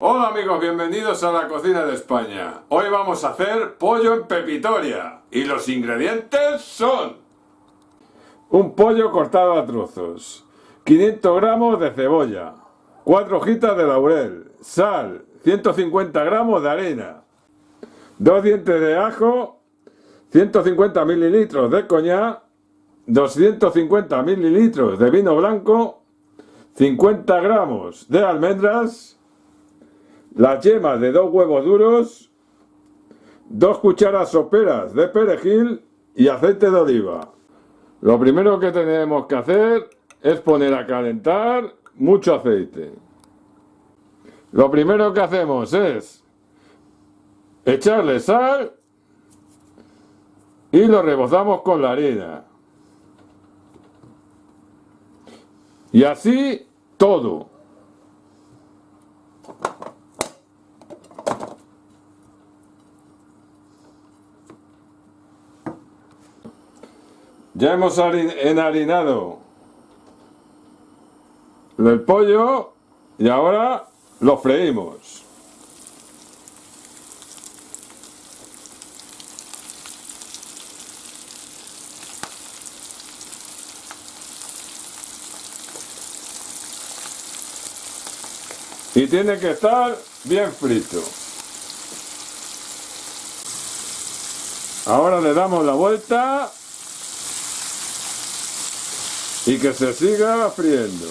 Hola amigos, bienvenidos a la cocina de España. Hoy vamos a hacer pollo en pepitoria y los ingredientes son un pollo cortado a trozos, 500 gramos de cebolla, 4 hojitas de laurel, sal, 150 gramos de harina, 2 dientes de ajo, 150 mililitros de coñac, 250 mililitros de vino blanco, 50 gramos de almendras, las yemas de dos huevos duros, dos cucharas soperas de perejil y aceite de oliva. Lo primero que tenemos que hacer es poner a calentar mucho aceite. Lo primero que hacemos es echarle sal y lo rebozamos con la harina. Y así todo. Ya hemos enharinado el pollo y ahora lo freímos. Y tiene que estar bien frito. Ahora le damos la vuelta y que se siga friendo.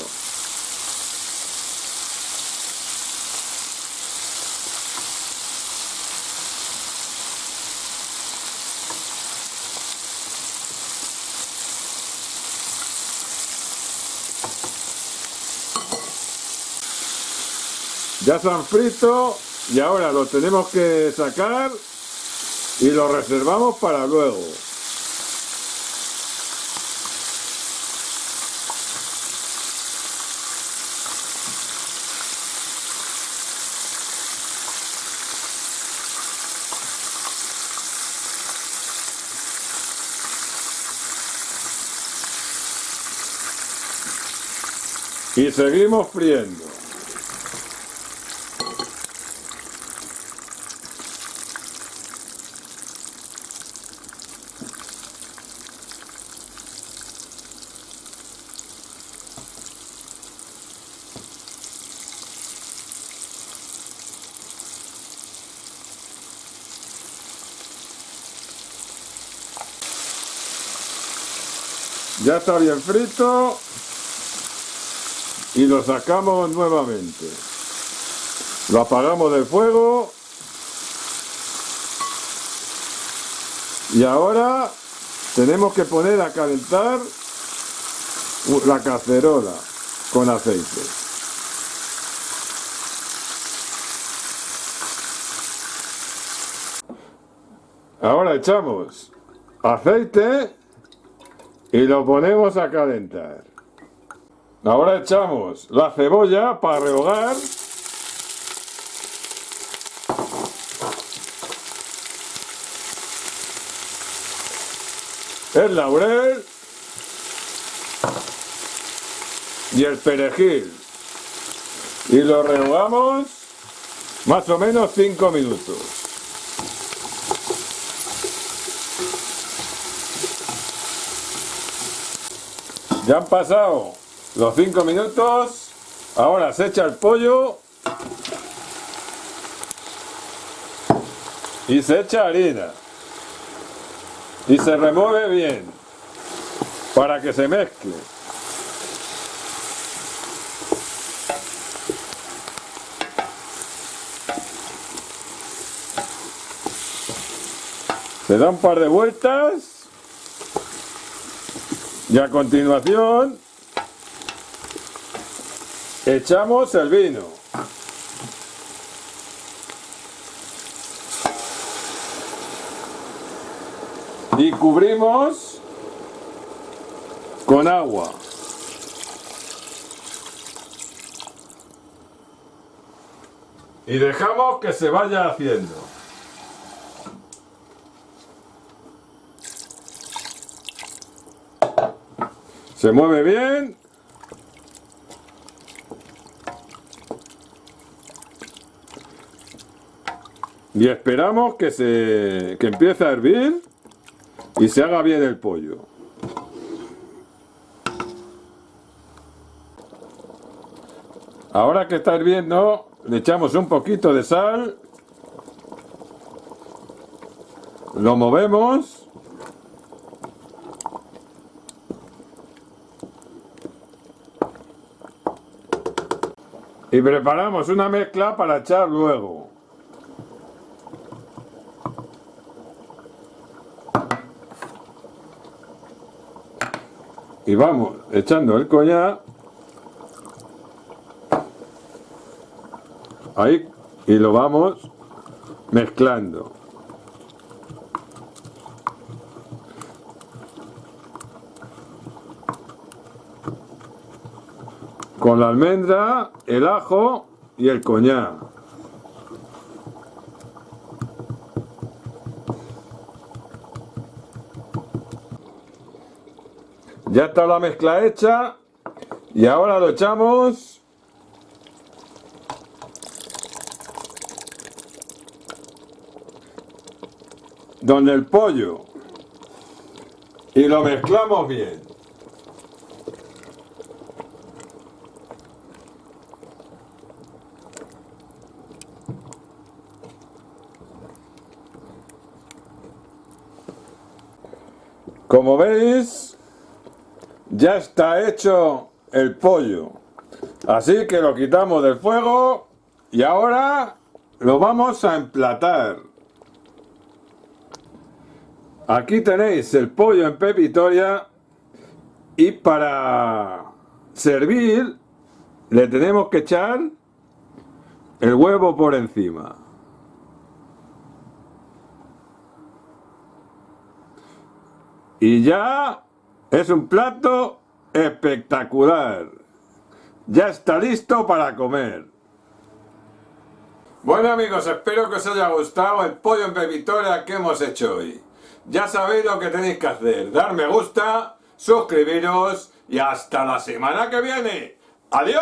Ya se han frito y ahora lo tenemos que sacar y lo reservamos para luego. Y seguimos friendo. Ya está bien frito y lo sacamos nuevamente. Lo apagamos del fuego y ahora tenemos que poner a calentar la cacerola con aceite. Ahora echamos aceite y lo ponemos a calentar. Ahora echamos la cebolla para rehogar. El laurel. Y el perejil. Y lo rehogamos más o menos 5 minutos. Ya han pasado los 5 minutos. Ahora se echa el pollo. Y se echa harina. Y se remueve bien. Para que se mezcle. Se da un par de vueltas. Y a continuación Echamos el vino. Y cubrimos con agua. Y dejamos que se vaya haciendo. Se mueve bien Y esperamos que se que empiece a hervir y se haga bien el pollo. Ahora que está hirviendo, le echamos un poquito de sal. Lo movemos. Y preparamos una mezcla para echar luego. Y vamos echando el coñac ahí y lo vamos mezclando. Con la almendra, el ajo y el coñac. Ya está la mezcla hecha. Y ahora lo echamos. Donde el pollo. Y lo mezclamos bien. Como veis, ya está hecho el pollo. Así que lo quitamos del fuego y ahora lo vamos a emplatar. Aquí tenéis el pollo en pepitoria y para servir le tenemos que echar el huevo por encima. Y ya es un plato espectacular. Ya está listo para comer. Bueno amigos, espero que os haya gustado el pollo en pepitoria que hemos hecho hoy. Ya sabéis lo que tenéis que hacer. Dar me gusta, suscribiros y hasta la semana que viene. ¡Adiós!